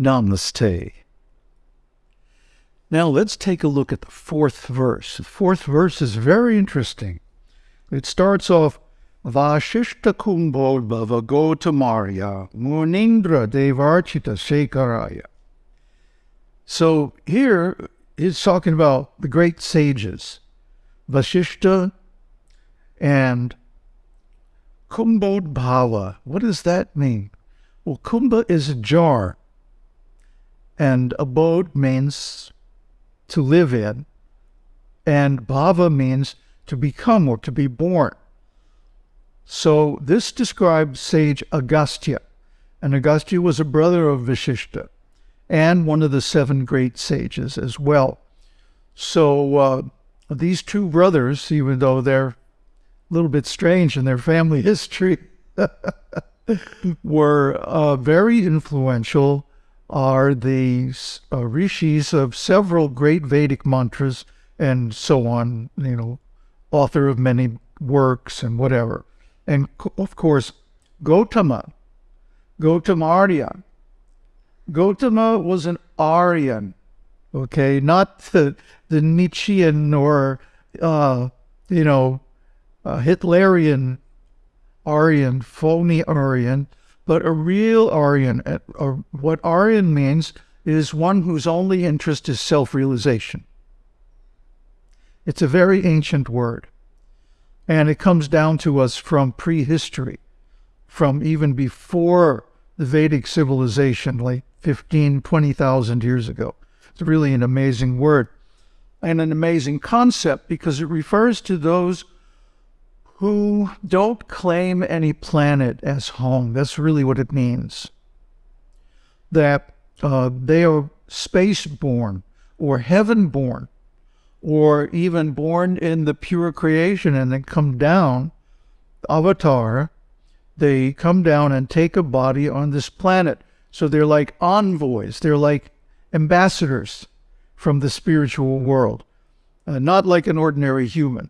Namaste. Now let's take a look at the fourth verse. The fourth verse is very interesting. It starts off Vashishta Kumbhodbhava Gotamarya Munindra Devarchita Shekaraya. So here he's talking about the great sages, Vashishta and Kumbhodbhava. What does that mean? Well, Kumbha is a jar, and abode means to live in, and bhava means to become or to be born. So this describes sage Agastya, and Agastya was a brother of Vashishta and one of the seven great sages as well. So uh, these two brothers, even though they're a little bit strange in their family history, were uh, very influential are the uh, rishis of several great Vedic mantras and so on, you know, author of many works and whatever. And of course, Gotama, Gotama Arya. Gotama was an Aryan, okay, not the, the Nietzschean or, uh, you know, uh, Hitlerian Aryan, phony Aryan, but a real Aryan. Uh, what Aryan means is one whose only interest is self-realization. It's a very ancient word. And it comes down to us from prehistory, from even before the Vedic civilization, like 15, 20,000 years ago. It's really an amazing word and an amazing concept because it refers to those who don't claim any planet as home. That's really what it means. That uh, they are space-born or heaven-born or even born in the pure creation and then come down, avatar, they come down and take a body on this planet. So they're like envoys. They're like ambassadors from the spiritual world, uh, not like an ordinary human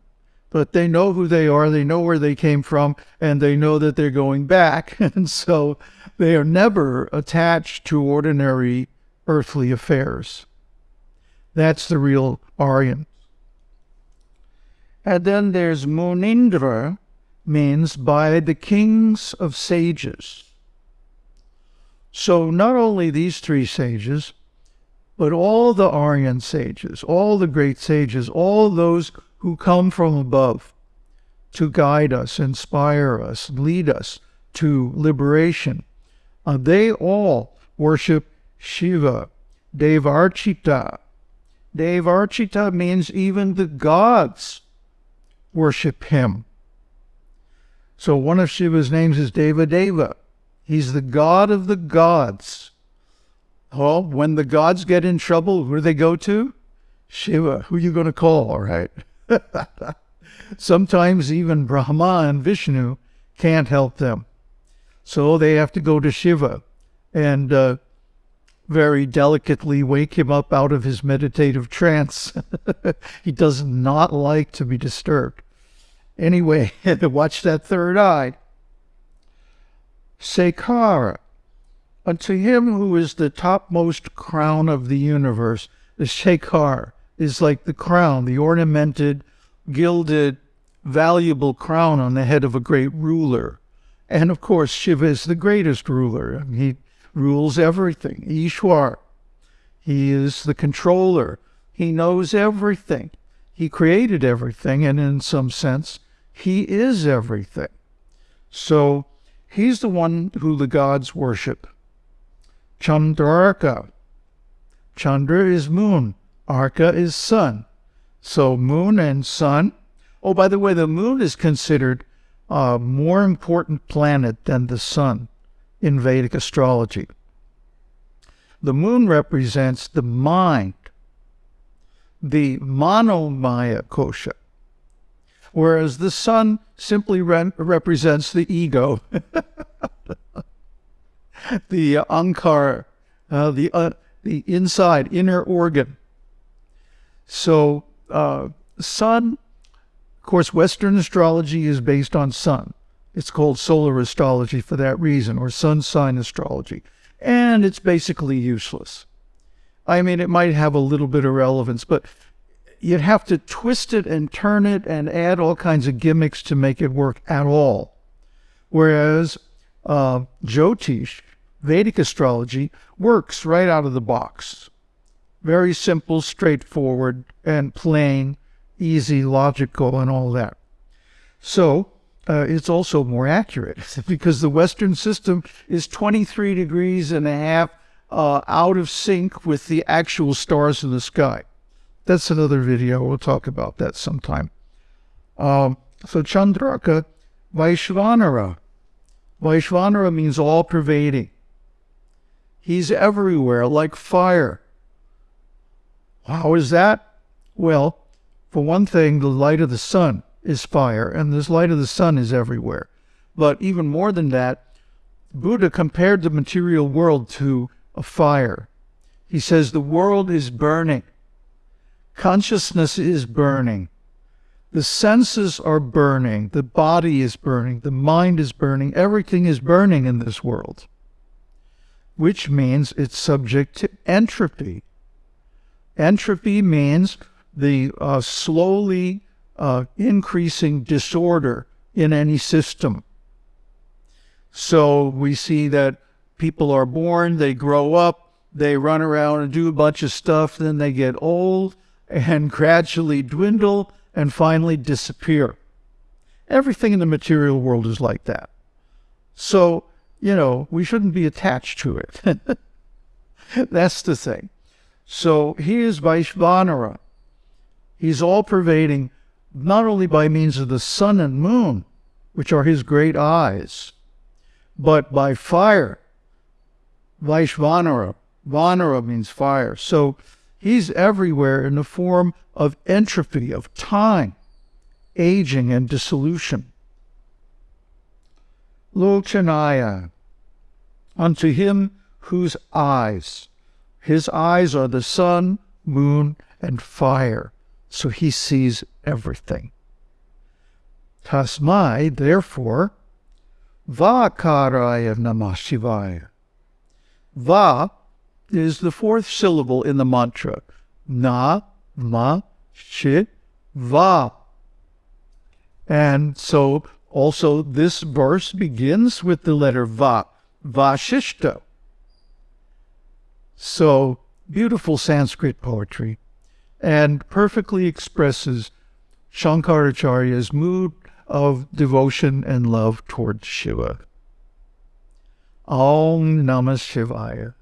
but they know who they are, they know where they came from, and they know that they're going back. And so they are never attached to ordinary earthly affairs. That's the real Aryan. And then there's Munindra, means by the kings of sages. So not only these three sages, but all the Aryan sages, all the great sages, all those who come from above to guide us, inspire us, lead us to liberation. Uh, they all worship Shiva, Devarchita. Devarchita means even the gods worship him. So one of Shiva's names is Deva Deva. He's the god of the gods. Well, when the gods get in trouble, who do they go to? Shiva. Who are you going to call, all right? Sometimes even Brahma and Vishnu can't help them. So they have to go to Shiva and uh, very delicately wake him up out of his meditative trance. he does not like to be disturbed. Anyway, watch that third eye. Sekara, unto him who is the topmost crown of the universe, the Shekhar, is like the crown, the ornamented, gilded, valuable crown on the head of a great ruler. And of course, Shiva is the greatest ruler. He rules everything. Ishwar. He is the controller. He knows everything. He created everything, and in some sense, he is everything. So he's the one who the gods worship. Chandrarka. Chandra is moon. Arka is sun. So moon and sun. Oh, by the way, the moon is considered a more important planet than the sun in Vedic astrology. The moon represents the mind, the manomaya kosha, whereas the sun simply re represents the ego, the uh, ahankar, uh, the, uh, the inside, inner organ. So uh, sun, of course, Western astrology is based on sun. It's called solar astrology for that reason, or sun sign astrology. and it's basically useless. I mean, it might have a little bit of relevance, but you'd have to twist it and turn it and add all kinds of gimmicks to make it work at all. Whereas uh, Jyotish, Vedic astrology, works right out of the box. Very simple, straightforward, and plain, easy, logical, and all that. So uh, it's also more accurate because the Western system is 23 degrees and a half uh, out of sync with the actual stars in the sky. That's another video. We'll talk about that sometime. Um, so Chandrarka Vaishvanara. Vaishvanara means all pervading. He's everywhere like fire. How is that? Well, for one thing, the light of the sun is fire, and this light of the sun is everywhere. But even more than that, Buddha compared the material world to a fire. He says the world is burning. Consciousness is burning. The senses are burning. The body is burning. The mind is burning. Everything is burning in this world, which means it's subject to entropy. Entropy means the uh, slowly uh, increasing disorder in any system. So we see that people are born, they grow up, they run around and do a bunch of stuff, then they get old and gradually dwindle and finally disappear. Everything in the material world is like that. So, you know, we shouldn't be attached to it. That's the thing. So he is Vaishvanara. He's all pervading, not only by means of the sun and moon, which are his great eyes, but by fire. Vaishvanara. Vanara means fire. So he's everywhere in the form of entropy, of time, aging, and dissolution. Lochanaya. Unto him whose eyes, his eyes are the sun, moon, and fire so he sees everything. Tasmai, therefore, Vakaraya Namah Shivaya. Va is the fourth syllable in the mantra. Na, ma, shi, va. And so also this verse begins with the letter va, Vashishta. So beautiful Sanskrit poetry and perfectly expresses Shankaracharya's mood of devotion and love towards Shiva. Om Namah Shivaya.